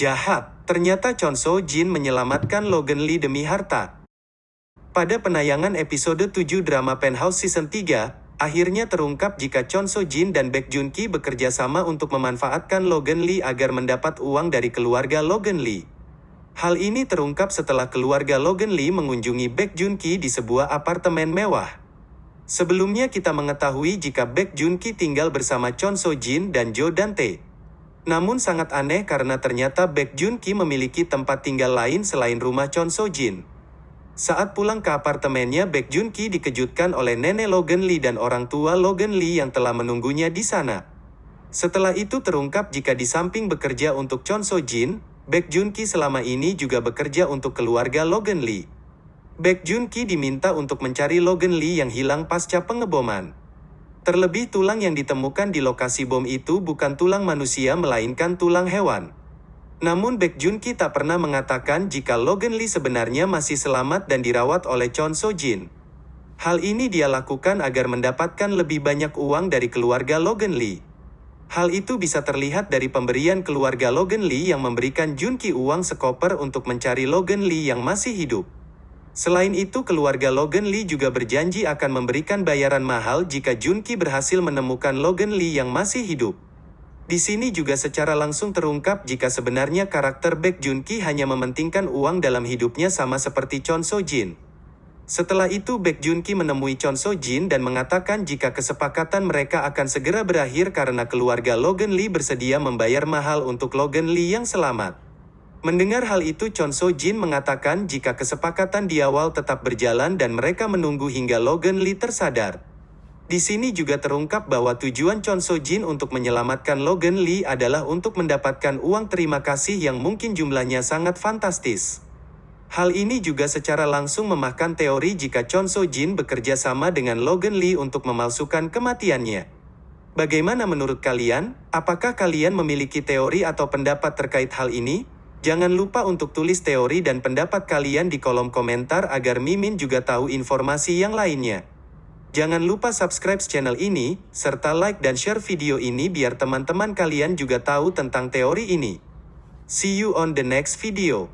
Jahat, ternyata Chon So Jin menyelamatkan Logan Lee demi harta. Pada penayangan episode 7 drama Penthouse Season 3, akhirnya terungkap jika Chon So Jin dan Baek Jun Ki bekerja sama untuk memanfaatkan Logan Lee agar mendapat uang dari keluarga Logan Lee. Hal ini terungkap setelah keluarga Logan Lee mengunjungi Baek Jun Ki di sebuah apartemen mewah. Sebelumnya kita mengetahui jika Baek Jun Ki tinggal bersama Chon So Jin dan Jo Dante. Namun sangat aneh karena ternyata Baek Jun Ki memiliki tempat tinggal lain selain rumah Chon So Jin. Saat pulang ke apartemennya Baek Jun Ki dikejutkan oleh nenek Logan Lee dan orang tua Logan Lee yang telah menunggunya di sana. Setelah itu terungkap jika di samping bekerja untuk Chon So Jin, Baek Jun Ki selama ini juga bekerja untuk keluarga Logan Lee. Baek Jun Ki diminta untuk mencari Logan Lee yang hilang pasca pengeboman. Terlebih tulang yang ditemukan di lokasi bom itu bukan tulang manusia melainkan tulang hewan. Namun Baek Jun Ki tak pernah mengatakan jika Logan Lee sebenarnya masih selamat dan dirawat oleh Chon So Jin. Hal ini dia lakukan agar mendapatkan lebih banyak uang dari keluarga Logan Lee. Hal itu bisa terlihat dari pemberian keluarga Logan Lee yang memberikan Jun Ki uang sekoper untuk mencari Logan Lee yang masih hidup. Selain itu keluarga Logan Lee juga berjanji akan memberikan bayaran mahal jika Junki berhasil menemukan Logan Lee yang masih hidup. Di sini juga secara langsung terungkap jika sebenarnya karakter Baek Junki hanya mementingkan uang dalam hidupnya sama seperti Chon So Jin. Setelah itu Baek Junki menemui Chon So Jin dan mengatakan jika kesepakatan mereka akan segera berakhir karena keluarga Logan Lee bersedia membayar mahal untuk Logan Lee yang selamat. Mendengar hal itu Chon So Jin mengatakan jika kesepakatan di awal tetap berjalan dan mereka menunggu hingga Logan Lee tersadar. Di sini juga terungkap bahwa tujuan Chon So Jin untuk menyelamatkan Logan Lee adalah untuk mendapatkan uang terima kasih yang mungkin jumlahnya sangat fantastis. Hal ini juga secara langsung memakan teori jika Chon So Jin bekerja sama dengan Logan Lee untuk memalsukan kematiannya. Bagaimana menurut kalian? Apakah kalian memiliki teori atau pendapat terkait hal ini? Jangan lupa untuk tulis teori dan pendapat kalian di kolom komentar agar Mimin juga tahu informasi yang lainnya. Jangan lupa subscribe channel ini, serta like dan share video ini biar teman-teman kalian juga tahu tentang teori ini. See you on the next video.